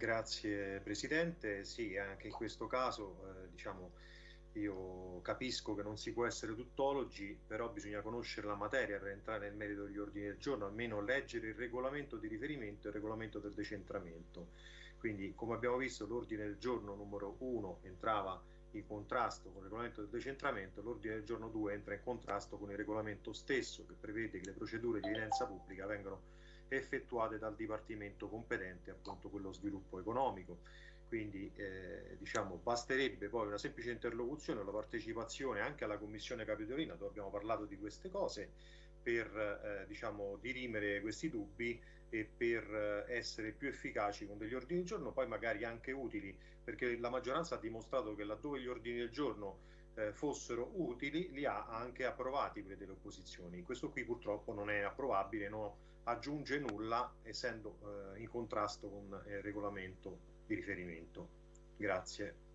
Grazie Presidente, sì anche in questo caso eh, diciamo io capisco che non si può essere tuttologi, però bisogna conoscere la materia per entrare nel merito degli ordini del giorno, almeno leggere il regolamento di riferimento e il regolamento del decentramento. Quindi, come abbiamo visto, l'ordine del giorno numero 1 entrava in contrasto con il regolamento del decentramento, l'ordine del giorno 2 entra in contrasto con il regolamento stesso che prevede che le procedure di evidenza pubblica vengano effettuate dal Dipartimento competente, appunto quello sviluppo economico. Quindi eh, diciamo, basterebbe poi una semplice interlocuzione la partecipazione anche alla Commissione Capitolina dove abbiamo parlato di queste cose per eh, diciamo, dirimere questi dubbi e per eh, essere più efficaci con degli ordini del giorno, poi magari anche utili, perché la maggioranza ha dimostrato che laddove gli ordini del giorno eh, fossero utili li ha anche approvati quelli delle opposizioni. Questo qui purtroppo non è approvabile, non aggiunge nulla essendo eh, in contrasto con il regolamento di riferimento. Grazie.